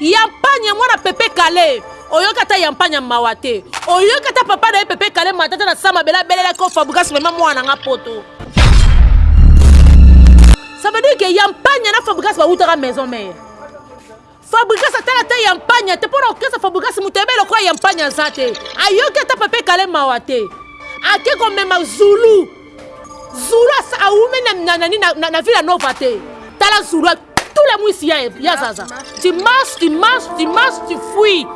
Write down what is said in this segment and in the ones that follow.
Yampanya mwana pepe kale oyoki ata yampanya mawa te oyoki ata papa na ye pepe kale matata na sama bela abelelaki o fabrigas mema mwana na nga poto ça veut dire que yampanya na fabrigas bawutaka maison mère fabrigas atala ata yampanya te mpo na okesa fabrigas moto ayebe lokola yampanya aza te ayoki ata pepe kale mawa te ake komema zulu zulu awumeli na, na, na, na, na, na vila nova te tala zulu Tous les muisi ya ya zaza. Tu marches, tu marches, tu marches, tu fuis.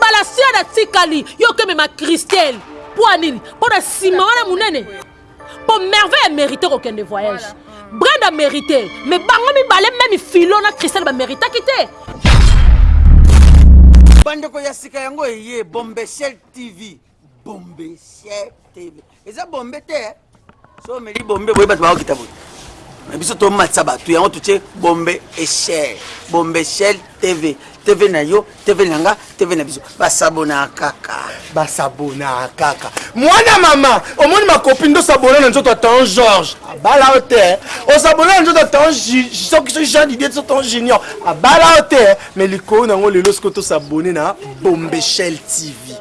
Balasia na tikali yo keme ma Christelle. Mpo nini? Mpo na sima wana munene. Mpo merveille mérite kokende voyage. Voilà. brenda mérité mais bango mibale meme filo na christelle baméritaki te bandeko ya sika yango eye bombeshel tv bombe sier tv eza bombe te eh? so omeli bombe boye bato bakokita boye na biso tomatisa bato yango totie bombe echel bombe echel tv tv na yo tv na nga tv na biso basabona kaka basabona kaka mwana mama omoni makopi nde osabona na nzoto ya tan george abala yo te eh? osabona na nzoto ya tan soki soki jean didie so tan junior abala yo te eh? mais likolo na yango lelo soki tosabone na bombechel tv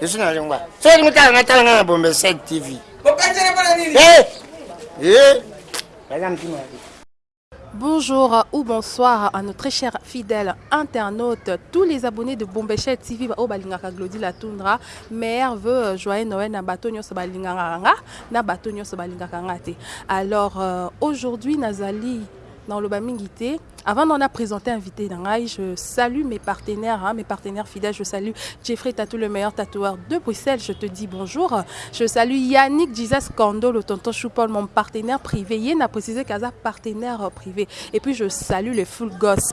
Je suis na lingua. Soki olingi tala nga tala nga na Bombe 7 TV. Bokanjela pona nini? Eh! Eh! Baza mtima ya Bonjour ou bonsoir à nos très chers fidèles internautes, tous les abonnés de Bombechel TV, au Balingaka Glody La Toundra, mère veut euh, joyeux Noël na bato nyonso balingaka nga, na bato nyonso balingaka nga te. Alors euh, aujourd'hui nazali dans le Avant d'en a présenté invité d'Angaï, je salue mes partenaires, hein, mes partenaires fidèles. Je salue Jeffrey Tatou, le meilleur tatoueur de Bruxelles. Je te dis bonjour. Je salue Yannick Jesus Kando le tonton Choupol, mon partenaire privé. Yen a précisé casa partenaire privé. Et puis je salue le full gosse,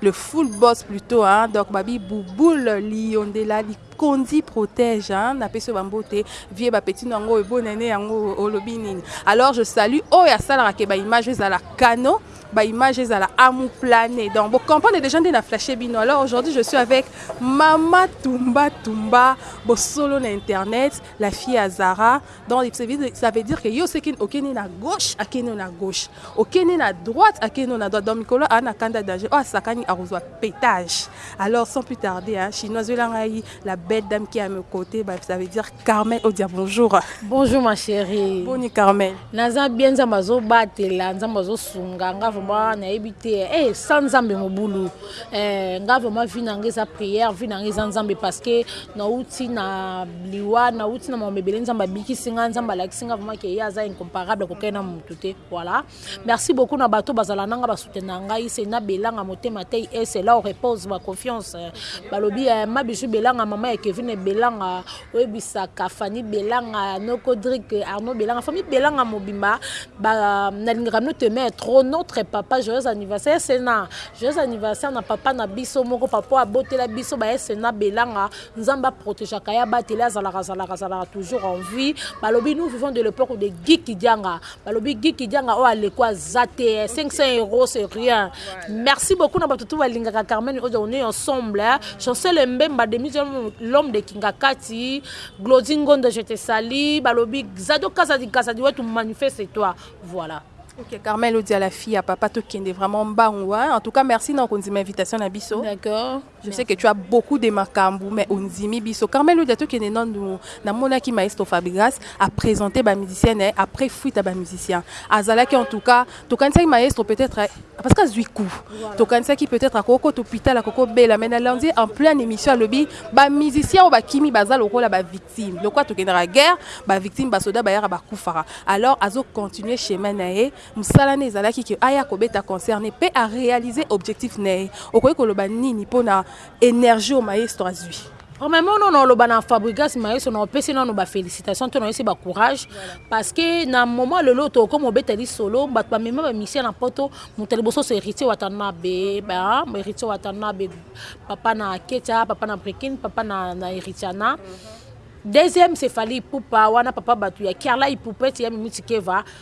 le full boss plutôt, donc hein, donc Babi Bouboul, Liondela, Konzi protège hein na pesi yo ba mbote vieux ba petit no yango oyo bonane yango oyo olobi nini alors je salue oyo asalaka ke ba image ezala canon ba image ezala amu plane donc bo comprendre dejà nde na flashe bino alors aujourd'hui je suis avec mama tumba tumba bosolo na internet la fille ya zara Donc ça veut, ça veut dire que yo seki okende na gauche akende na gauche okende na droite akende na droite donc mikolo a na kanda danger oyo asakani akozwa pétage alors sans plus tarder hein, chinois zwela ngai la belle dame qui est à mes côtés bah, ça veut dire Carmel Odia bonjour bonjour ma chérie boni Carmel naza bien nzambe azobatela nzambe azosunga nga vraiment nayebi te eh sans nzambe mobulu Eh nga vraiment vie nanga eza prière vie nanga eza nzambe parce que na uti na liwa na uti na makambo ebele nzambe abikisi nga nzambe alakisi nga vraiment ke ye aza incomparable akokani na mutu te voilà merci beaucoup na bato bazala nanga basoutenaka ngai se na belanga motema tei ese là on repose ma confiance balobi eh, ma bijou belanga mama ya kevine belanga oyebisaka Fanny belanga noko drick Arnaud belanga famille belanga mobimba ba nalingaka no te mais trop notre papa joyeux anniversaire sena joyeux anniversaire na papa na biso moko papa abotela biso ba sena belanga nzamba protegeaka ya batela azalaka azalaka azalaka toujours en vie balobi nous vivons de l'époque de Guy Kidianga Balobi Guy kidianga oyo aleko aza te 500 euros c'est rien merci beaucoup na batu tout balingaka Carmen Odia on est ensemble Chancel Mbemba demi l'homme de Kingakati Glody Ngondo je te salie balobi Zado Kazadi Kazadi wetu manifeste toi voilà Ok, Carmel Odia, la fille à papa, tokende vraiment mbangu. Hein? En tout cas, merci na kondima invitation na biso. D'accord. Je sais que tu as beaucoup de makambu mais ondimi biso Carmel Odia tokende nanu namonaki maestro Fabregas a presenter ba musiciens na ye après fuite ya ba musiciens azalaki en tout cas tokanisaki maestro peut-être parce que azwi coup tokanisaki peut-être akokota hopital akokobela mais nalandi ye en pleine émission alobi ba musiciens oyo bakimi baza lokola ba victimes lokola tokendaka guerre ba victimes ba soda bayaka bakufaka alors azo continuer chemin na ye Musala ne ezalaki que aya kobeta concert ne pe a realiser objectif naye. Okoki koloba nini pona energie oyo Maestro azui? Premièrement nao nao loba na Fabrigas Maestro nao pesi nano ba felicitations to nao yesi ba courage parce que na moment lelo oyo toko koma obeta lisolo batu ba mema ba musiciens na poto mutu ya liboso c'est Heritier Watanabe ba Heritier Watanabe papa na Ketia papa na Brikine papa na na Heritiana deuxième c'est Fally Ipupa wana papa batu ya Kiarla Ipupete ya Mimi Tsikeva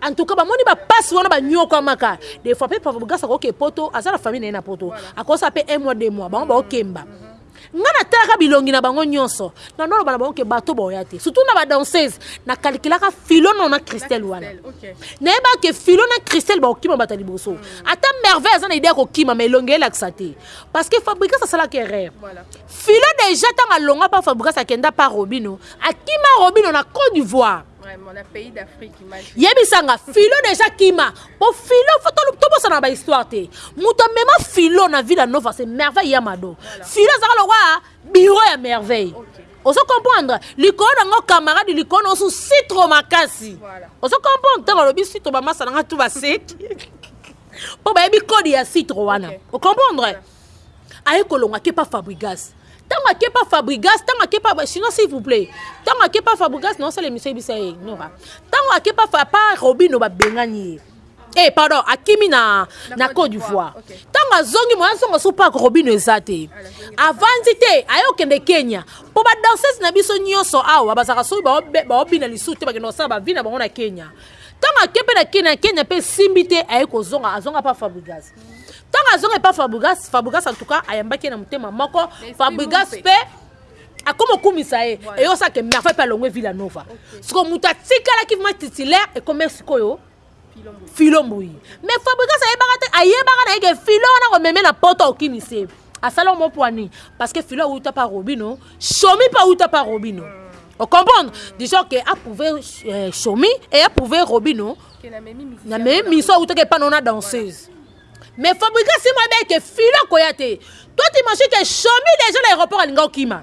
En tout cas ba moni ba pasi wana ba niokwamaka des fois pe papa bugasa ko ke poto aza na famille na ye na poto akosa pe un mois deux mois bango ba okemba nga na talaka bilongi na bango nionso na nolo bana bango ke bato ba oya te surtout na ba danseuse na calculaka filo no na Christelle wana na ye ba ke filo na Christelle ba okima bata liboso ata merveille aza na idee ya ko kima mais elongi ela kisa te parce que fabrigas asala ke erreur filo deja tanga longa pa fabrigas akenda pa robino akima robino na Cote d'Ivoire yebisanga filo deja kima po filo tobosana ba histoire te moto amema filo na villa nova se merveille ya mado filo azaka lokola biro ya merveille okay. ozo comprendre likolo na ngo camarade likolo na osu sitro makasi ozo comprendre ntango alobi sitro bamasa na nga tu baseki mpo bayebi kode ya sitro wana okay. ocomprendre okay. aye kolonga ake pa fabrigas ntango ake pa fabrigas ntango ake pa sinon s'il vous plaît ntango ake pa fabrigas na osala emission yebisa ye nora ntango ake pa pa robino babengani ye eh pardon akimi na na Côte d'Ivoire okay. ntango azongi moya azonga so park robino eza te avandi te aye okende kenya mpo badanseuse na biso nyonso awa bazalaka soki baobina lisusu te bakenda kosala bavi na bango na kenya ntango ake mpe na kenya mpe esimbi te aye kozonga azonga mpa fabrigas ntango azonga epa fabrigas fabrigas en tout cas ayambaki ye na motema moko fabrigas mpe akoma okumisa ye eyosake merve mpe alongwe villa nova siko moto atikalaki ma titulaire ekomai sikoyo filo mbuyi mais fabrigas ayebaka te ayebaka na ye ke filo wana komeme na poto okimisi ye asala omo poani parce que filo awuta pa robino shomi pa awuta pa robino o comprendre du genre que approuve euh, shomi et approuve robino na memi miso awutaki epa nona danseuse mais fabrica simo ayebaki ke filo akoya te toi t'imagine ke shomi déjà na aéroport alinga okima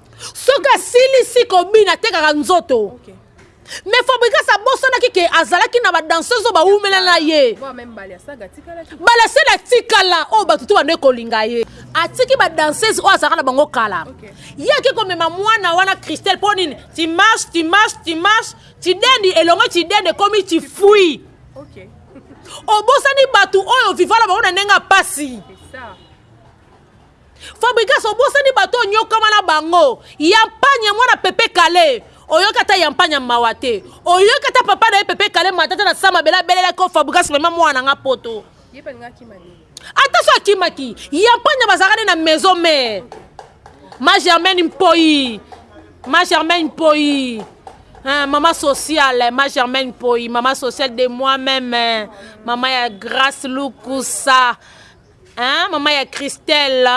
soki asilisi kobina atekaka nzoto okay. mais fabrigas abosanaki ke azalaki na badanseuse oyo bawumela na ye balasele atikala oyo bato te bando ekolinga ye atiki badanseuse oyo azalaka na bango kala ye ake komema mwana wana christelle mpo nini timarche timarche timarche tidendi elongo tidendi ekomi tifui obosani bato oyo vivala bango na ndenge ya mpasi Fabrigas obosani bato onyokama na bango yampanya mwana pepe kale oyoki ata yampanya mawa te oyoki ata papa na ye pepe kale matata na sama bela abelelaki yo fabrigas mema mwana na nga poto ata so akimaki yampanya bazalaka nde na maison mère ma germaine mpoyi ma germaine mpoyi Hein, maman sociale, ma Germaine Poi, maman sociale de moi-même, maman ya Grace Lukusa, Hein maman ya Christelle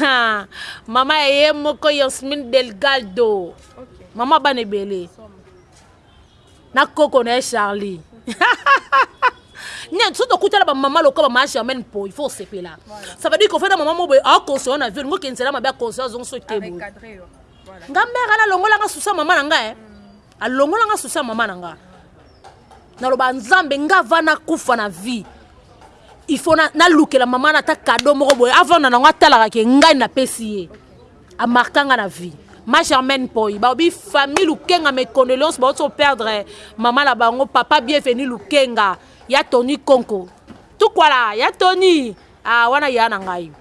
ha maman ya ye moko Yasmine Delgado okay. maman bana ebele na koko na ye Charlie nani soki tokutana bamama lokola bamama germaine po il faut osepela ça veut dire kofanda mama moboye aconseille na vie olingi okende nzela mabe aconseille azongi so te boye nga mère ala alongolanga susa mama na nga eh. alongolanga susa mama na nga naloba nzambe nga va nakufa na vie il faut nalukela mama na ata kado moko boye avanda nango atalaka ke ngai napesi ye amarka nga na vie ma germaine poi baobi famille lukenga mes condoléances baoti koperdre mama na bango papa bienvenu lukenga ya tony konko tukwala ya tony ah, wana ya na ngai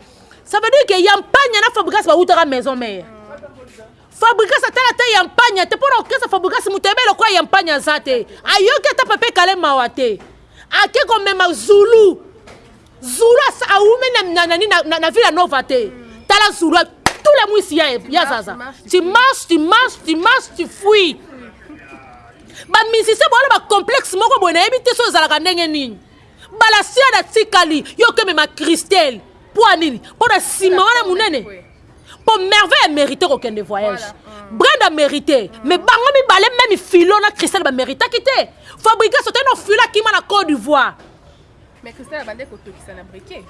ça veut dire que ya mpanya na fabrigas bawutaka maison mère Fabrigas atala ata yampanya te pona orchestre fabrigas mutu ayebi eloko ya yampanya aza te ayoki ata papa ekale mawa te ake komema zulu zulu awume na, na, na, na, na, na villa nova te tala zulu tout le mwisi ya, ya zaza tu marche tu marche tu marche tu fuis bamusicien bowana bacomplexe moko boye nayebi te so ezalaka ndenge nini balasiana atikali yo okemema christele mpo ya nini mpo na nsima wana monene po merveille merite kokende voyage brenda merite mais bango mibale meme filo na cristal bameritaki te fabrigas otani ofilo akima na cote d'ivoire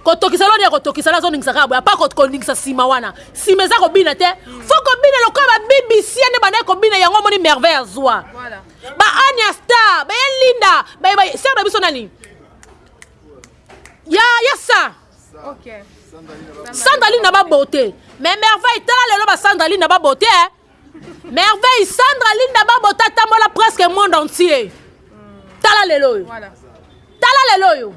kotokisa loni ya kotokisa la azoningisa kaka boye apa koningisa nsima wana nsima eza kobina te hmm. fo kobina lokola babibisia nde bandaki kobina yango omoni merveille azwa baania star baye linda sere na biso nani ya ya sa Okay. Sandaline na ba beauté. Mais merveille tala lelo ba sandaline na ba beauté. Hein? Merveille sandaline na ba beauté tambola presque monde entier. Tala lelo yo. Voilà. Tala lelo yo.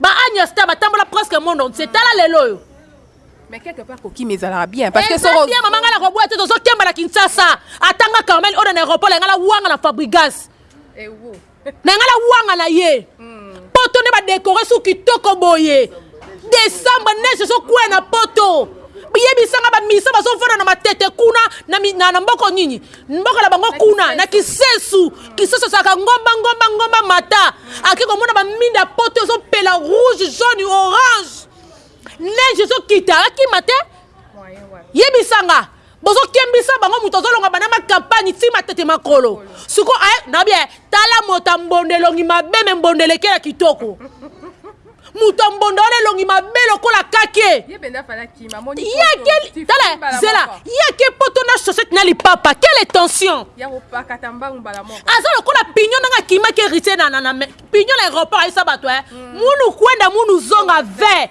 Ba Agnès ta batambola presque monde entier. Tala lelo yo. Mais quelque part koki mais ezalaka bien parce que eh, soko bien maman ngala koboya te tozo kemba na Kinshasa. Atanga Carmel on en aéroport ngala wanga na Fabrigas. Eh, na ngai na wanga na ye poto nde badekore su kitoko boye desembre neige ezokwea na poto yebisanga bamisa bazovanda na matete kuna na, na, na mboko nini mboko na bango kuna na kisesu kisesu ezalaka ngomba ngomba ngomba mata ake komona baminda ya poto ezopela rouge jaune orange neige ezokita akima te yebisanga Bozo kembisa bango mutu azo longa banda ma campagne ti matete makolo siko aye na bien tala moto ya mbondo elongi mabe me mbondo elekela kitoko moto ya mbondo wana elongi mabe lokola kake yake tala zela yake poto na chaussette na lipapa quelle tension aza lokola pignon ndenge akimaki héritier na na na pignon na aéroport ayisa bato e eh. hmm. munu kwenda munu zonga ve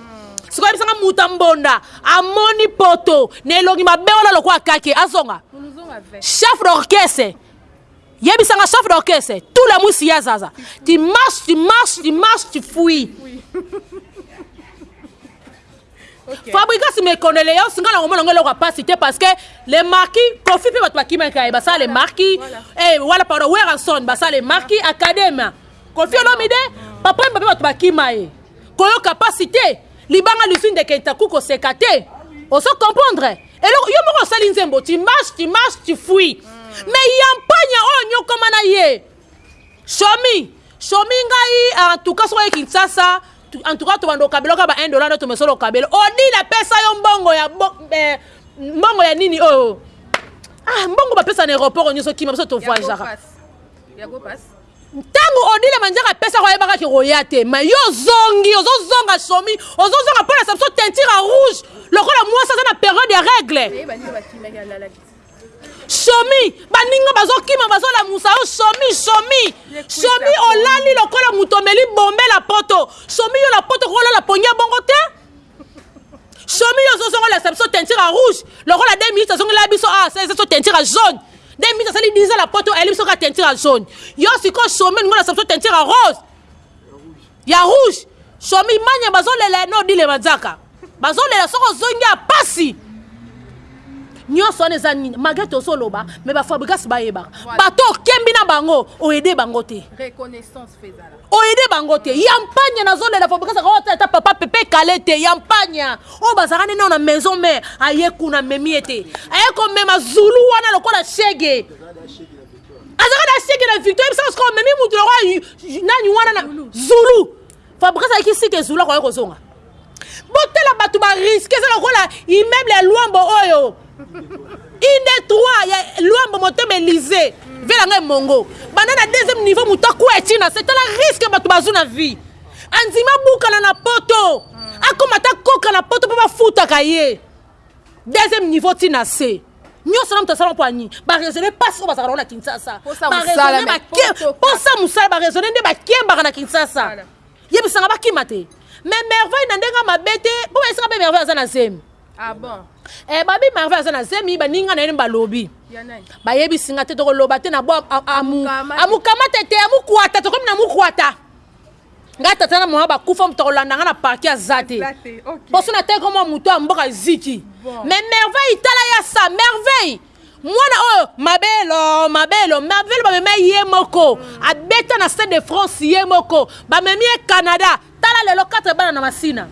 sikoyo yebisa nga moto ya mbonda amoni poto na elongi mabe wana lokola kake azonga chef d'orchestre yebisa nga chef d'orchestre tout la mwisi ya zaza tu marche tu marche tu marche tu fouille okay. fabrigas mekono leos ngai nakomona ngo eloko ya mpasi te parce que le marquis kofi mpe bato bakimaka ye basala le marquis wala pardon werrason basala le marquis academia Koffi Olomide papa yemba pe bato bakima ye koyoka pasi te libanga lizwi ndeke ntaku koseka te ozo comprendre eloko yo moko osali nzembo tu marche tu marche tu fui mm. mais yampanya oyo nyokoma na ye shomi shomi ngai en tout cas soki oye kinshasa en tout cas tobanda okabela oka ba 1 dollar nde tomesolo okabela odila pesa yo mbongo ya bo, eh, mbongo ya nini oyo oh. ah mbongo bapesa na aéroport nyonso kima biso tovoyageaka Ntango Odile Mandiaka apesaka oyebaka ke okoya te mais yo ozongi ozozonga somi ozozonga mpo olakisa biso teinture ya rouge lokola mwasi aza na periode ya règle somi baninga bazokima bazolamusa yo somi somi somi olali lokola moto omeli bombe la poto somi yo la poto kolala pongi ya bongo te somi yo ozozongolesa biso teinture ya rouge lokola 2 minutes azongela biso awa ah, asalisa biso teinture ya jaune 2 minutes asali 10 ans na poto ayeli biso kaka teinture ya jaune yo sikoyo somi olingi olesa biso teinture ya rose ya rouge somi mania bazolela no dile manzaka bazolela soki ozongi ya pasi nyonso wana eza nini malgre tozoloba me bafabrigas bayebaka bato okembi na bango oede bango te O aide bango te ya mpagna na zolela fabricas ako ata ata papa pepe kale te ya mpagna oyo bazalaka nde nao na maison mère aye kuna amemi ye te aye komema zulu wana lokola chegue azalaka na chegue na victoire yebisa nga sikoyo omemi mutu lokola nani wana na zulu fabricas ayaki site zulu akoya kozonga botala bato ba risque eza lokola immeuble ya luambo oyo inde 3 ya luambo motema elise vela ngai mongo banda na deuxième niveau moto akwea ti na se tala risque bato bazwi na vie andima abukana na poto akoma ata koka na poto mpo bafutaka ye deuxième niveau ti na se nyonso na moto asala mpo ani baraisonne mpasi oyo bazalaka nango na kinshasa mposa mosala baraisonne nde bakembaka na kinshasa Yebisanga bakima te. Mais merveille na ndenga mabe te. Bo esika be merveille aza na zemi. Ah bon. Eh babi merveille aza na zemi ba ninga na yene balobi. Ba yebisi nga te toko loba te na bo amu amukamata te amukwata tokomi na mukwata. Nga tata na mama bakufa moto akolanda nga na parki aza te. Poso na teko mwa moto ya mboka ziki. Mais merveille tala ya sa merveille. Mwana oyo mabelo mabelo mabelo bamema ye moko abeta na stade de France ye moko bamemi ye Canada tala lelo 4 bana na masina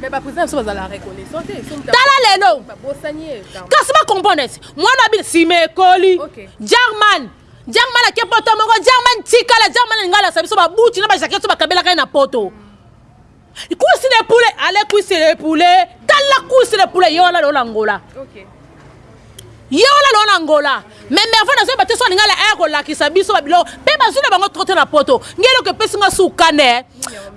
Mais ba président biso bazala reconnaissant te soki tala lelo babosani ye kasi ba comprendre esi mwana abina sima ekoli okay. German German ake poto moko German tikala German lingala sa biso babuti na ba jaquette so bakabelaka ye na poto mm. Kusi le poulet, allez kusi le poulet. Tala kusi le poulet, yewana le ona ngola. Okay. Yewana le ona ngola. Mais merveille nazo ba te so lingala air ko lakisa biso ba bilo. Pe ba zuna bango trotte na poto. Ngelo ke pesi nga su kane.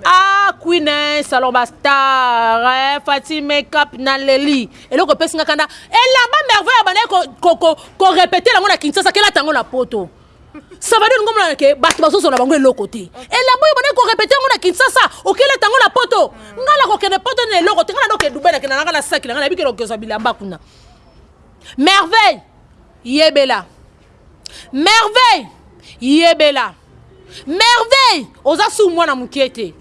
Ah queen eh, salon ba star. Eh, Fatih makeup na leli. Elo ko pesi nga kanda. Elamba merveille abana ko ko ko, ko répéter la ngona Kinshasa kela tango na poto. Salvador lingo mona ke bato bazozo na bango eloko te elamba oyo bana ko répéter yango na Kinshasa okela tango na poto ngai na kokende poto na eloko te ngai na ndoke Dubai na kenda na ngai na saki na ngai na bikela okezwa bilamba kuna merveille yebela merveille yebela merveille oza sous mwana mokie te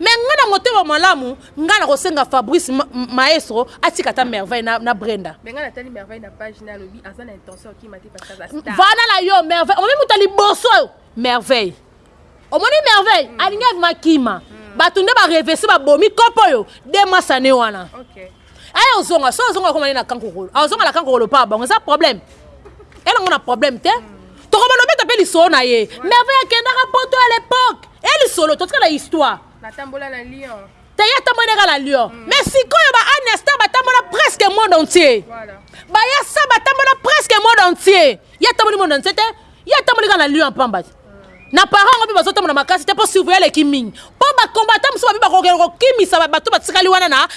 Mais nga na motema malamu nga na kosenga Fabrice ma, maestro atika ta merveille na, na Brenda. Mais nga natali merveille na page na lobi aza na intention kima te parce que aza star. Vana la yo merveille omoni muta liboso merveille omoni merveille mm. alingi avima kima mm. bato nde barevese babomi kopo oyo de masane wana okay. Aya ozonga, so azonga koma na kankokolo. Azonga na kankokolo pa bango, eza problème. Elle on a problème te. Toko bana beta pe lisolo na ye. Merveille akendaka poto à l'époque. Et lisolo totika na histoire. Natambola na Lyon. Te ya tambola na la Lyon. Mm. Mais sikoyo ba Anne Star batambola presque monde entier. Voilà. Ba ya sa batambola presque monde entier. Ya tamboli monde entier te. ye atamboli kaka na lion ya pamba te na parent yango mpe bazotambola makasi te mpo surveille aleki mingi mpo bakombata mosusu babi bakokende kokimisa bato batikali wana na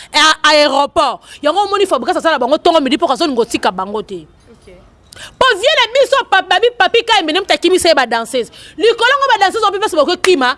aéroport yango omoni fabrikas aza na bango ntongo midi mpo azolinga otika bango te mpo vie na biso babi papi kayembe nde moto akimisa ye badanseuse likolo yango badanseuse wapi mpasi bakokima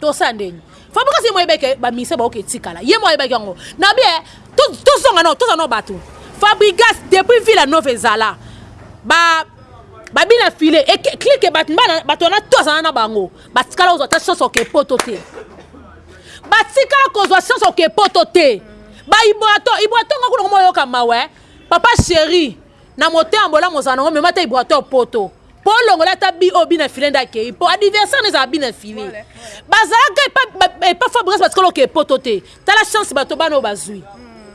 tosala ndeni fabrika si moyebaki ke baministre baoki etikala ye moko ayebaki yango na bie tozonga nao tozala nao bato fabrigas depuis villa nova ezala ba babina file clike bato mbana bato wana to azala na bango batikala kozwa ta chance oke poto te batikala kozwa chance oke poto te baiboato iboato nga kuna komoyoka mawa papa chéri Na motema bolamu ozala nango mema ata ibrator poto po olongola ata bi oyo bina file nde akeyi po adiversaire na ezala bina file bazalaka epa epa fabrigas batikala oke poto te tala chance bato bana oyo bazui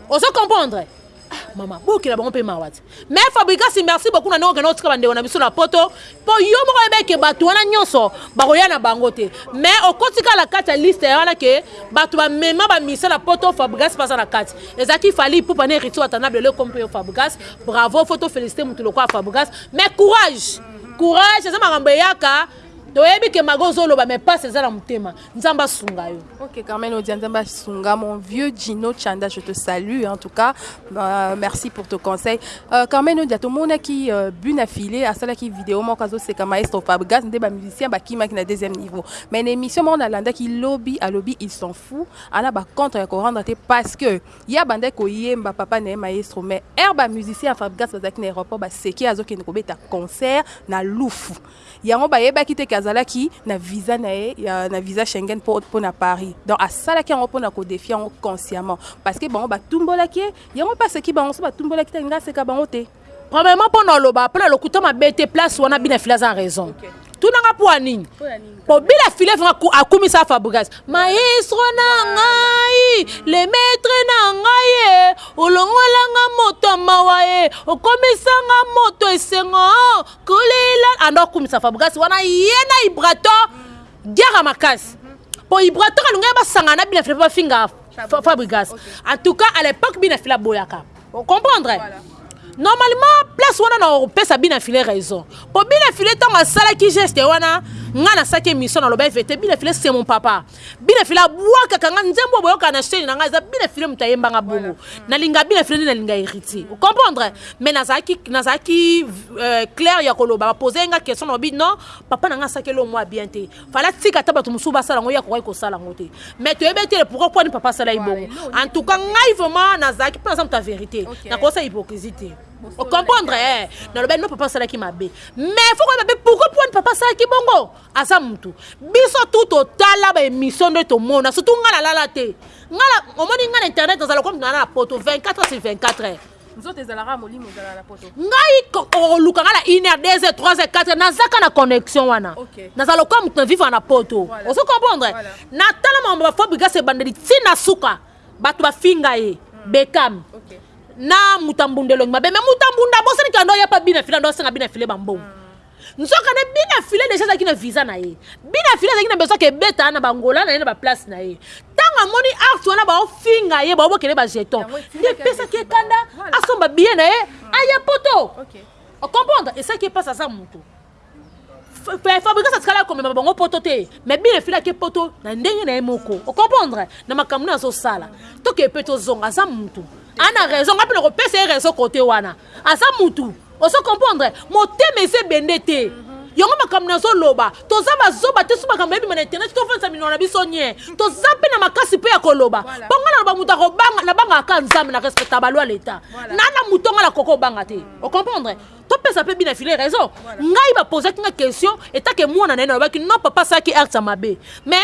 ozo comprendre ah mama boyokela bango mpe mawa te mais fabrigas merci beaucoup na ndenge okenda otika bandeko na biso na poto Po yo moko oyebaki ke batu wana nionso bakoya na bango te mais okoti kaka na kati ya liste ya wana ke batu ba mema ba musiciens na poto Fabregas pe aza na kati ezalaki Fally Ipupa na Heritier Watanab lelo ekomi pe yo Fabregas bravo faut to feliciter mutu lokola Fabregas mais courage courage eza makambo eyaka toyebi ke maga ozo loba mais pasi eza na motema nzambe asunga yo ok carmen odia nzambe asunga mon vieux gino chanda je te salue en tout cas euh, merci pour ton conseil euh, carmen odia tomonaki euh, buna file asalaki video moko azoseka maestro fabgas nde bamusicien bakimaki na deuxième niveau mais na émission moko nalandaki lobi alobi il s'en fou ana bacontre ya korendre te parce que ye abandaki koyemba papa na ye maestro mais air bamusicien ya fabgas bazalaki na aéroport baseki azokende kobeta concert na lufu Yango bayebaki te que azalaki na visa na ye ya na visa Schengen po pona Paris donc asalaki yango pona ko defier yango consciemment parce que bango batumbolaki ye yango pe aseki bango soki batumbolaki te alingi aseka bango te. Premièrement pona oloba pona lokuta mabe te place wana bina fila aza na raison tuna nga pua nini po bila fila efa akumisa fabrigas maestro na ngai le maitre na ngai e olongola nga moto ya mawa e okomisa nga moto esengo oh kolela anda okumisa fabrigasi wana ye na ibrator guerre ya makasi mpo ibrator alingaki basangana na bina fila mpo bafinga fabrigasi en tout cas à l'époque bina fila aboyaka ocomprendre normalement place wana na kopesa bina file raison mpo bina file ntango asalaki geste wana ngai nasaki émission nalobaki vete bina file c'est mon papa bine file abwakaka nga nzembo oyo boyoka na chaine na nga eza bine file moto ayemba nga bongo nalinga bine file nde nalinga héritier ocomprendre mais nazalaki nazalaki euh, claire ya koloba bapose ye nga question na obi non papa na nga asakeli oyo mwa bien te fala tika ata bato mosusu basala yango ye akokaki kosala yango te mais toyebi ete pourkoi kwani papa asalaki bongo en tout cas ngai vraiment nazalaki mpe naza moto ya vérité nakosa hypocrisie te ocomprendre eh, nalobaki no papa asalaki mabe mais fo koyeba mpe pourkoi pwani papa asalaki bongo aza mutu biso tout totala ba émission nde tomona surtout nga nalala te nga omoni nga na internet nazala lokola mutu nalala na poto 24 heures sur 24 heures nzoto ezalaka molimo ezalaka na poto ngai okoluka nga na 1 heure 2 heures 3 heures 4 heures nazaka na connexion wana okay. naza lokola moto na vivre na poto voilà. ozo comprendre voilà. natala makambo ba fabrigas ebandeli ti na suka bato bafinga ye hmm. bekam okay. na mutambunda elongi mabe me mutambunda bosani kando yapa bina file ando asenga bina file bambongo hmm. Nzoka nde Bina File dejà azalaki na visa na ye. Bina File azalaki na besoin que ebeta na ba Angola na ye na ba place na ye. Tango amoni art wana bao finga ye bao bokele ba jetons nde epesaki ye kanda asomba billet na ye aya poto. O comprendre? Esalaki ye pasi aza mutu. Fabricas atikala komema bango poto te mais Bina File ake poto na ndenge na ye moko. O comprendre? Na makambo nini azo sala. Tokende pe tozonga aza mutu. Aza na raison ngai pe nako pesa ye raison cote wana. Aza mutu. Ozo comprendre? Motema eza ebende te. Yango makambo nazo loba. Toza ba zoba te soki makambo ebima na internet to fandisa minoko na biso nien. Toza pe na makasi pe ya koloba. Po nga naloba mutu ako banga, na bangaka kaka Nzambe na respectaka ba loi ya l'etat. Na na mutu nga na ko ko banga te. O comprendre? To pesa pe Bina Fillet raison. Ngai ba pozaki nga question etant que muana na ye nalobaki non papa asalaki acte ya mabe mais.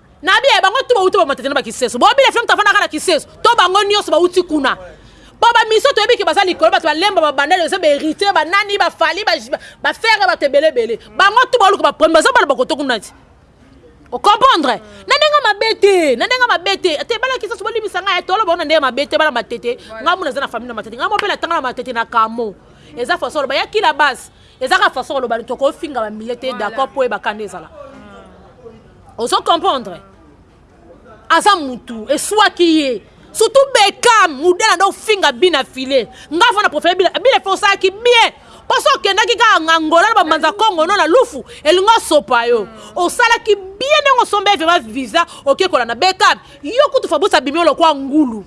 Na bia ya bango tout bawuti ba Matete na ba Kiseso. Bo bile flem tafanda kaka na Kiseso. To bango nioso bawuti kuna. Po ba miso toyebi ke baza likolo batu ba Lemba ba bandal eza ba Heritier ba nani ba Fally ba ba Ferre batu ebele ebele. Bango tout baoluka ba problème baza bana ba koto kuna ti. O comprendre? Na ndenge ya mabe te. Na ndenge ya mabe te. Te bana Kiseso bo limbisa nga eh toloba yango na ndenge ya mabe te bana Matete nga moko naza na famille na Matete nga moko pe na tanga na Matete na Kamo. Eza façon ya koloba ya ki la base. Eza kaka façon ya koloba toko finga ba milieu te d'accord po oyeba kanda ezala. ozo comprendre aza mutu eswaki ye surtout bekam mudela nde ofinga bi na file ngai fo na profile bila bila fo osalaki bien mpo so okendaki kaka na angola na bamanza congo no na lufu elingi osopa yo osalaki bien ndenge osomba evema visa okekola na bekam yo kutu fabusi abimi yo lokwa ngulu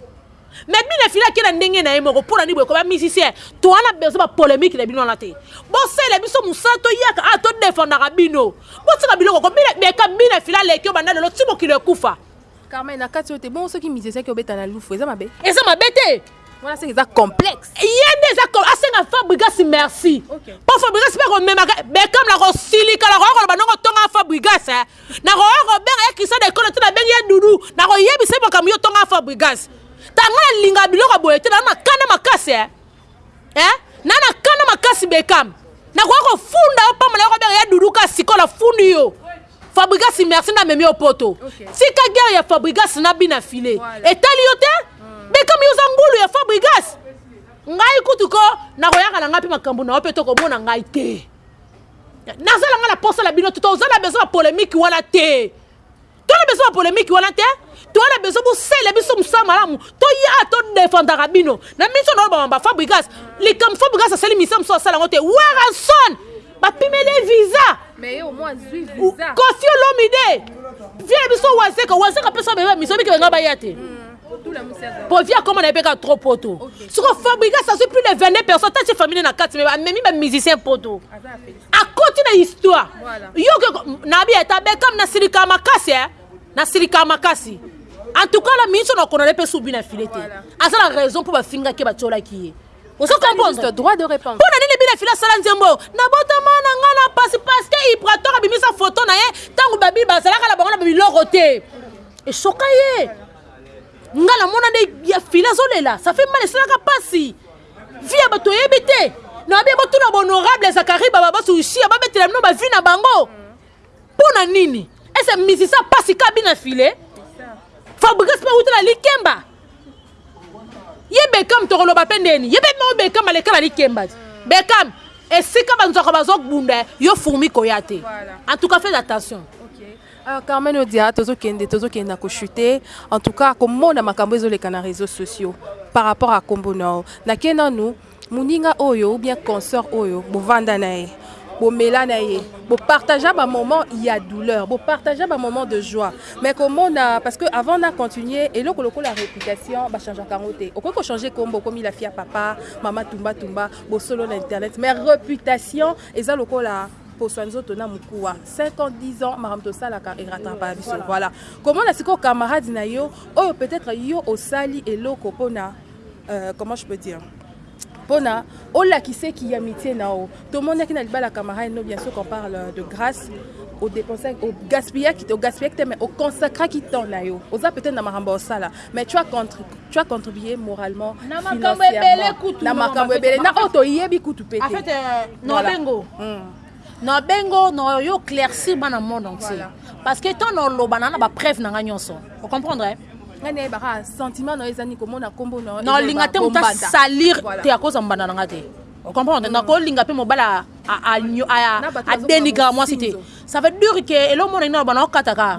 Mais bino fila ake na ndenge naye moko pona ni boye ko ba musicien toa na besoin ba polemique na bino wana te bo salela biso musala to yaka awa to defendaka bino bo tika biloko ko bina beka bina fila leki yo banda lelo ti mokili ekufa Carmen na kati yo te bongo soki musicien ake obeta na lufu eza mabe eza mabe te wana senga eza complexe ye nde eza asenga fabrigas merci okay. po fabrigas mpe akomemaka bekam na kosilika na koya koloba ndongo tonga fabrigas eh. nakoya kobenga ye christian de kolo te nabengi ye dudu nakoyebisa ye makambo yo tonga fabrigas tanga na linga biloko boye te naa na kanda makasi eh? Eh? naa na kanda makasi bekam nakoya kofunda yo pamba nayo kobenga ye dudu ka sikoyo nafundi yo fabrigas merci namemi yo poto okay. tika guerre ya fabrigas na bina file voilà. etali yo te hmm. bekam yo oza ngulu ya fabrigas ngai kutu ko nakoyaka na ngai mpe makambo na yo mpe tokomona ngai te nazala nga na posa na bino te toza na besoin ya polemique wana te toza na besoin ya polemique wana te toza na besoin bosele biso mosala malamu toya todefendaka bino na miso na olobama ba fabrigas likambo fabrigas asali misa mosusu asala yango te waranson bapimeli visa kofi olomide vie biso wazeka wazeka mpe so bebe miso bikebe nga baya te mm. Povi akoma na ye mpe kaka trop poto soko fabrigas azwi plus de 22 personnes tati famille na kati me amemi bamusicien poto akoti na histoire yo nabi ata bekam nasilika makasi e nasilika makasi en tout cas na minso na konale mpe subi na file te aza na raison mpo bafingaki batiolaki ye mpona nini bina fila asala nzembo nabotama na ngai na pasi paske ibrator abimisa foto na ye ntango babi bazalaka na bango na biloko te esoka ye ngai namona nde ya fila azolela safi mala esalaka mpasi vi ya bato oyebi te nabi botuna bahonorable zakari baba basushia babetela bino bavi na bango mpo na nini ese misisa mpasi ka bina file fabrigas mpe awutela likemba ye bekam tokoloba mpe ndeni ye mpe moko bekam aleka na likemba bekam esika banzwaka bazobunda yo fourmi koya te en tout cas fais attention Uh, Carmen Odia tozokende tozokende na kochute en tout cas komona makambo ezoleka na réseaux sociaux par rapport à kombo nao nake nanu Muninga oyo ou bien consort oyo bo vanda na ye, bo mela na ye, bo partagea ba moments ya douleur, bo partagea ba moments de joie mais ko mona parce que avant na continuer eloko lokola reputation ba changeaka yango te. Okoki ko changer kombo okomi la fille ya papa, mama tumba tumba, bo solo na internet mais reputation eza lokola poso ya nzoto na mukuwa, cinq ans, dix ans makambo to salaka e rattrapaka biso. Voila. Ko mona sikoyo camarade na yo oyo peut-etre yo osali eloko pona euh, comment je peux dire pona olakise ki ya mitie na yo tomonaki na libala camarade no bien sûr qu'on parle euh, de grâce ogaspillaki te ogaspillaki te mais oconsacraki temps na yo oza peut-être na makambo osala mais tu as contre tu as contribué moralement na makambo ebele kutu na makambo ebele na oyo toyebi kutu pe te en fait euh, nobengo voilà. mm. Na bengo na yo claircir bana monde entier parce que tant na loba na na ba preuve na nga nionso o comprendre eh? nga na yeba kaka sentiment na yo eza ni komona kombo na yo na linga te muta salir te akoza mbanda na nga te o comprendre na ko linga pe mobala a a a a denigra mwasi te ça veut dire que elo mona ina bana okataka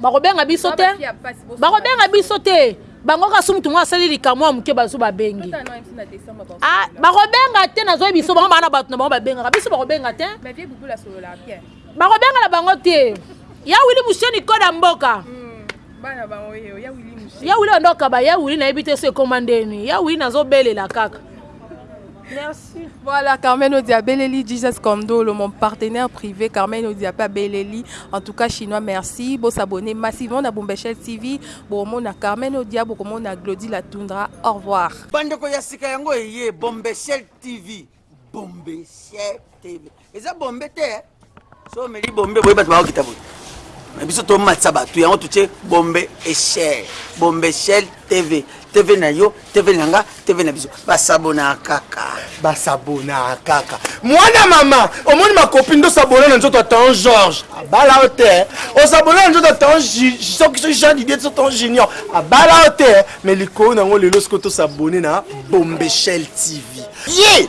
bakobenga biso te bakobenga biso te bango kaka so motu moko asali likambo ya moke bazo babengi ah, bakobenga te nazoyi biso bango bana bato na bango babengaka biso bakobenga te bakobengana bango te ya wili musheni koda mboka hmm, ya wili ondokaba ya wili nayebi te so ekoma ndeni ya wili nazobelela kaka Voilà Carmen Odia Beleli Jesus Kondolo mon partenaire privé Carmen Odia pa Beleli en tout cas chinois merci bo s'abonner massivement na Bombechel TV bo mona Carmen Odia bo komona Glody la Tundra au revoir Bandeko ya sika yango eye Bombechel TV Bombechel TV eza bombe te so omeli bombe boye bato bakokita boye na biso tomatisa bato yango totie bombe echel bombe echel tv tv na yo tv na nga tv na biso basabona kaka basabona kaka mwana mama omoni makopi nde osabona na nzoto atan george abala yo te osabona na nzoto atan soki so jean didie so tan junior abala yo te me likolo na yango lelo sikoyo tosabone na bombe echel tv ye yeah!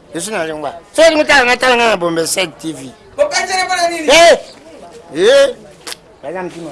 Je suis na lingua. Soki olingi tala nga tala nga na Bombe 7 TV. Bokatela pona nini? Eh! Eh! Baza mtima.